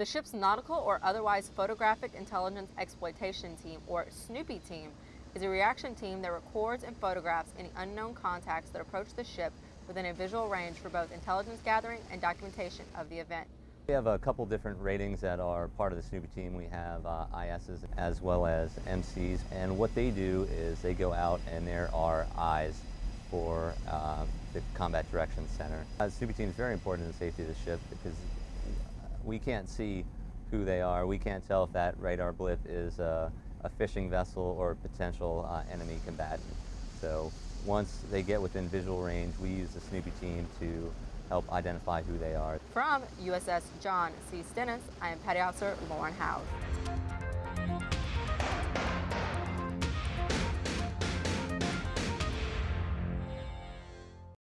The ship's nautical or otherwise photographic intelligence exploitation team, or SNOOPY team, is a reaction team that records and photographs any unknown contacts that approach the ship within a visual range for both intelligence gathering and documentation of the event. We have a couple different ratings that are part of the Snoopy team. We have uh, ISs as well as MCs, and what they do is they go out and there are eyes for uh, the Combat Direction Center. Uh, the Snoopy team is very important in the safety of the ship because we can't see who they are. We can't tell if that radar blip is a, a fishing vessel or a potential uh, enemy combatant. So once they get within visual range, we use the Snoopy team to help identify who they are. From USS John C. Stennis, I am Petty Officer Lauren Howes.